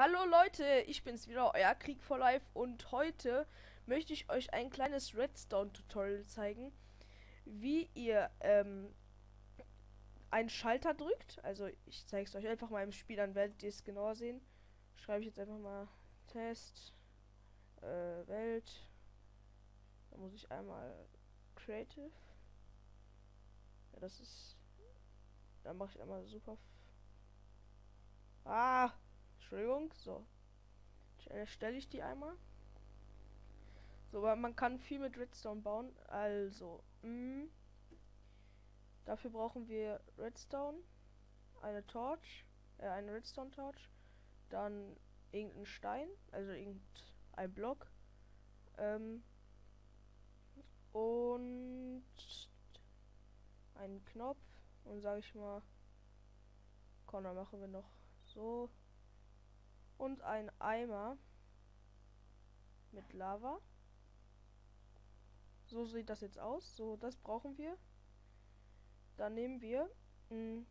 Hallo Leute, ich bin's wieder, euer Krieg for Life und heute möchte ich euch ein kleines Redstone-Tutorial zeigen, wie ihr ähm, einen Schalter drückt. Also ich zeige es euch einfach mal im Spiel, dann werdet ihr es genauer sehen. Schreibe ich jetzt einfach mal Test äh, Welt. Da muss ich einmal Creative. Ja, das ist. Da mache ich einmal super. Entschuldigung, so. Stelle ich die einmal. So, aber man kann viel mit Redstone bauen. Also, mh, mm, dafür brauchen wir Redstone, eine Torch, äh, eine Redstone Torch, dann irgendein Stein, also irgendein Block, ähm, und einen Knopf und sage ich mal, dann machen wir noch so und ein Eimer mit Lava. So sieht das jetzt aus. So, das brauchen wir. Dann nehmen wir mh, hm,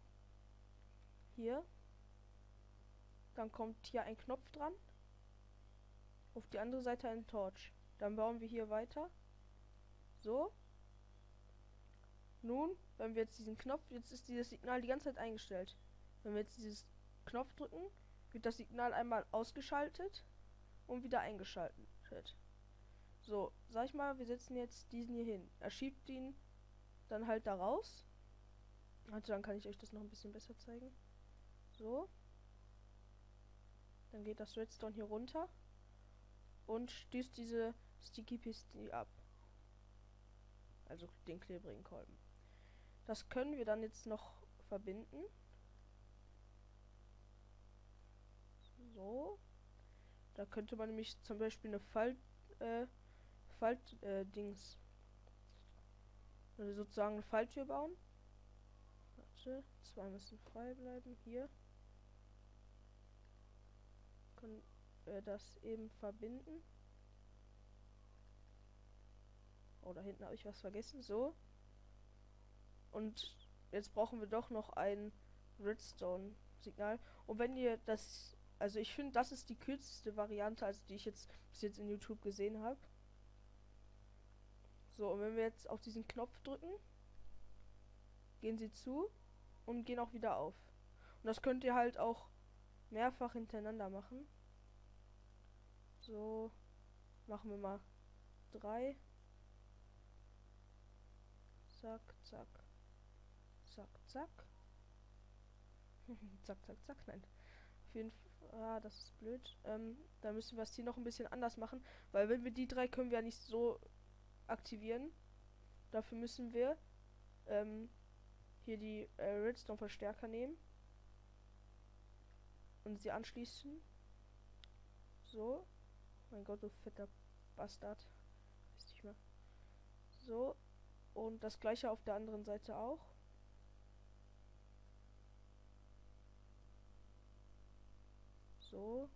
hier. Dann kommt hier ein Knopf dran. Auf die andere Seite ein Torch. Dann bauen wir hier weiter. So. Nun, wenn wir jetzt diesen Knopf, jetzt ist dieses Signal die ganze Zeit eingestellt. Wenn wir jetzt dieses Knopf drücken, wird das Signal einmal ausgeschaltet und wieder eingeschaltet. So, sag ich mal, wir setzen jetzt diesen hier hin. Er schiebt ihn dann halt da raus. Also dann kann ich euch das noch ein bisschen besser zeigen. So. Dann geht das Redstone hier runter und stößt diese Sticky Piste ab. Also den klebrigen Kolben. Das können wir dann jetzt noch verbinden. So. Da könnte man nämlich zum Beispiel eine Falt, äh, Falt, äh, Dings. Also sozusagen eine Falltür bauen. Warte, zwei müssen frei bleiben. Hier. Können wir das eben verbinden. Oh, da hinten habe ich was vergessen. So. Und jetzt brauchen wir doch noch ein Redstone-Signal. Und wenn ihr das also ich finde, das ist die kürzeste Variante, also die ich jetzt bis jetzt in YouTube gesehen habe. So, und wenn wir jetzt auf diesen Knopf drücken, gehen sie zu und gehen auch wieder auf. Und das könnt ihr halt auch mehrfach hintereinander machen. So, machen wir mal drei. Zack, zack. Zack, zack. zack, zack, zack. Nein. Auf jeden Fall. Ah, das ist blöd. Ähm, da müssen wir es hier noch ein bisschen anders machen. Weil wenn wir die drei können wir ja nicht so aktivieren. Dafür müssen wir ähm, hier die äh, Redstone-Verstärker nehmen. Und sie anschließen. So. Mein Gott, du fetter Bastard. Weiß nicht mehr. So. Und das gleiche auf der anderen Seite auch. So.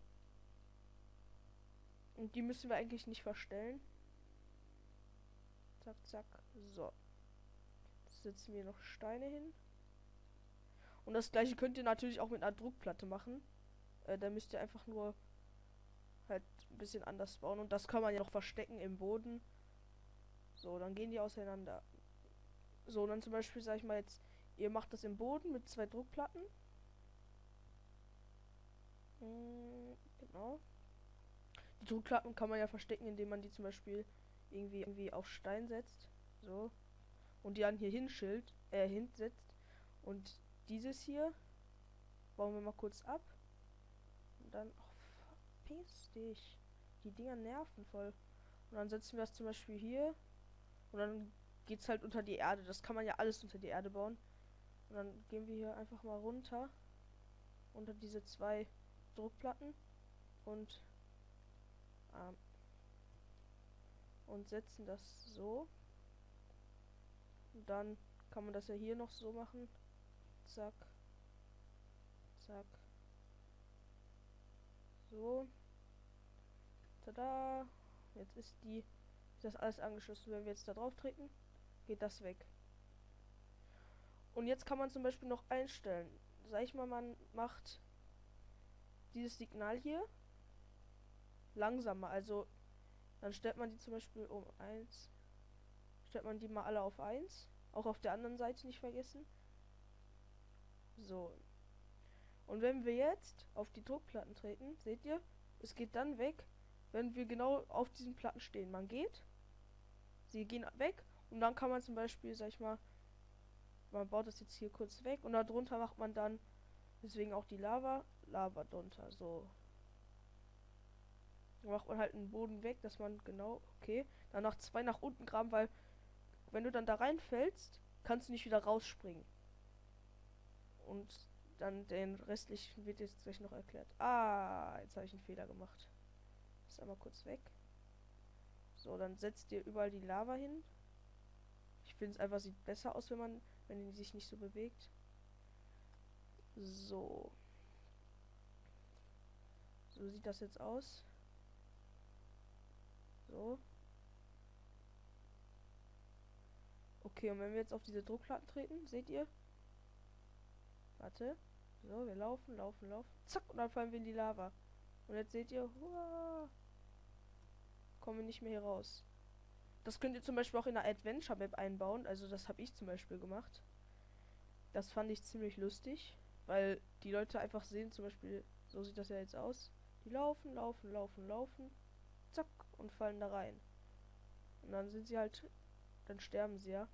Und die müssen wir eigentlich nicht verstellen. Zack, zack. So. Jetzt setzen wir noch Steine hin. Und das gleiche könnt ihr natürlich auch mit einer Druckplatte machen. Äh, da müsst ihr einfach nur halt ein bisschen anders bauen. Und das kann man ja noch verstecken im Boden. So, dann gehen die auseinander. So, dann zum Beispiel, sag ich mal jetzt, ihr macht das im Boden mit zwei Druckplatten. Hm, genau. Die Druckklappen kann man ja verstecken, indem man die zum Beispiel irgendwie, irgendwie auf Stein setzt. So. Und die dann hier hinschild, äh, hinsetzt. Und dieses hier bauen wir mal kurz ab. Und dann. Oh, verpiss dich. Die Dinger nerven voll. Und dann setzen wir das zum Beispiel hier. Und dann geht's halt unter die Erde. Das kann man ja alles unter die Erde bauen. Und dann gehen wir hier einfach mal runter. Unter diese zwei Druckplatten und ähm, und setzen das so. Und dann kann man das ja hier noch so machen. Zack. Zack. So. Tada. Jetzt ist die ist das alles angeschlossen. Wenn wir jetzt da drauf treten, geht das weg. Und jetzt kann man zum Beispiel noch einstellen. Sag ich mal, man macht dieses Signal hier langsamer. Also dann stellt man die zum Beispiel um 1. Stellt man die mal alle auf 1. Auch auf der anderen Seite nicht vergessen. So. Und wenn wir jetzt auf die Druckplatten treten, seht ihr, es geht dann weg, wenn wir genau auf diesen Platten stehen. Man geht, sie gehen weg und dann kann man zum Beispiel, sag ich mal, man baut das jetzt hier kurz weg und darunter macht man dann, deswegen auch die Lava, Lava drunter, so. Dann macht man halt einen Boden weg, dass man genau, okay, dann noch zwei nach unten graben, weil wenn du dann da reinfällst, kannst du nicht wieder rausspringen. Und dann den restlichen wird jetzt gleich noch erklärt. Ah, jetzt habe ich einen Fehler gemacht. Ist einmal kurz weg. So, dann setzt ihr überall die Lava hin. Ich finde es einfach sieht besser aus, wenn man, wenn die sich nicht so bewegt. So. So sieht das jetzt aus. So. Okay, und wenn wir jetzt auf diese Druckplatten treten, seht ihr? Warte. So, wir laufen, laufen, laufen. Zack, und dann fallen wir in die Lava. Und jetzt seht ihr, huah, kommen wir nicht mehr hier raus. Das könnt ihr zum Beispiel auch in der Adventure Map einbauen. Also das habe ich zum Beispiel gemacht. Das fand ich ziemlich lustig, weil die Leute einfach sehen, zum Beispiel, so sieht das ja jetzt aus. Die laufen, laufen, laufen, laufen, zack, und fallen da rein. Und dann sind sie halt, dann sterben sie ja.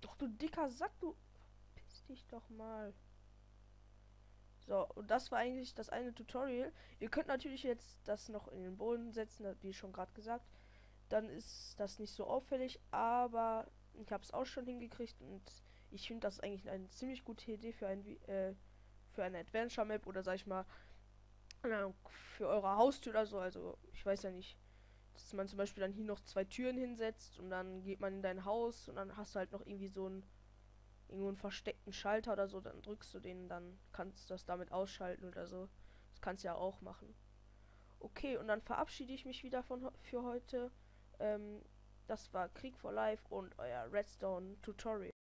Doch du dicker Sack, du dich doch mal. So, und das war eigentlich das eine Tutorial. Ihr könnt natürlich jetzt das noch in den Boden setzen, wie schon gerade gesagt. Dann ist das nicht so auffällig, aber ich habe es auch schon hingekriegt und ich finde das eigentlich eine ziemlich gute Idee für ein äh, für eine Adventure Map oder sag ich mal für eure Haustür oder so. Also ich weiß ja nicht, dass man zum Beispiel dann hier noch zwei Türen hinsetzt und dann geht man in dein Haus und dann hast du halt noch irgendwie so ein irgendwo einen versteckten Schalter oder so, dann drückst du den, dann kannst du das damit ausschalten oder so. Das kannst du ja auch machen. Okay, und dann verabschiede ich mich wieder von für heute. Ähm, das war Krieg for Life und euer Redstone Tutorial.